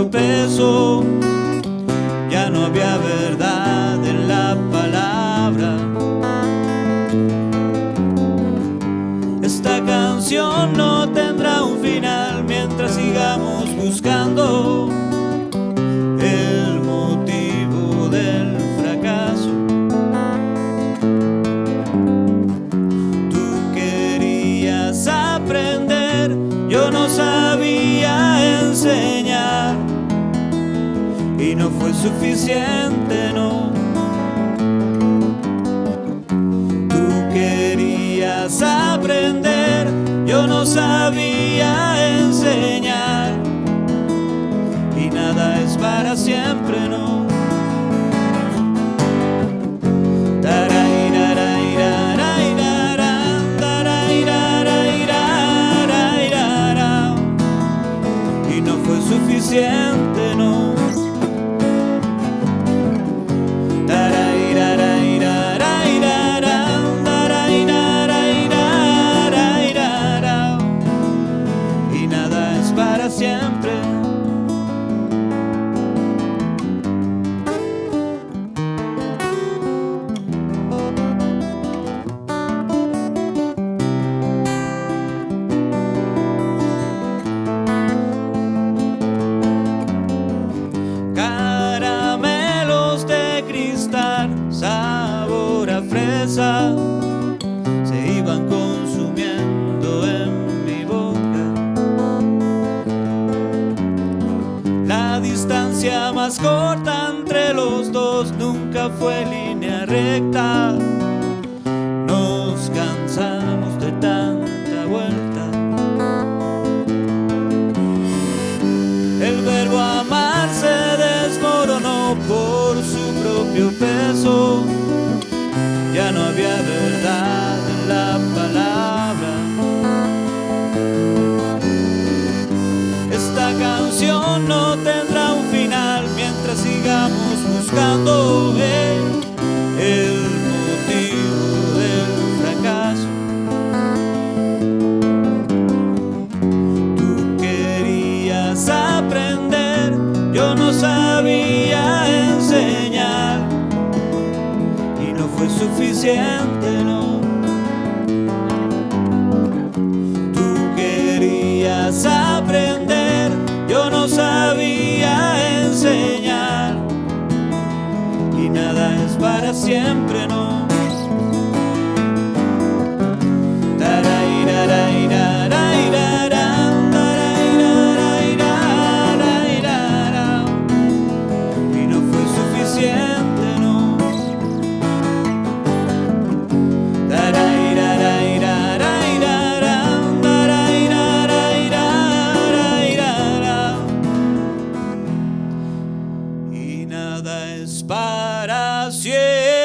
propio peso. Y no fue suficiente, no. Tú querías aprender, yo no sabía enseñar y nada es para siempre, no. Y no fue suficiente, no. Se iban consumiendo en mi boca. La distancia más corta entre los dos nunca fue línea recta. Nos cansamos de tanta vuelta. El verbo amar se desmoronó por su propio peso. Ya no no. Tú querías aprender, yo no sabía enseñar y nada es para siempre, no. Nada es para siempre.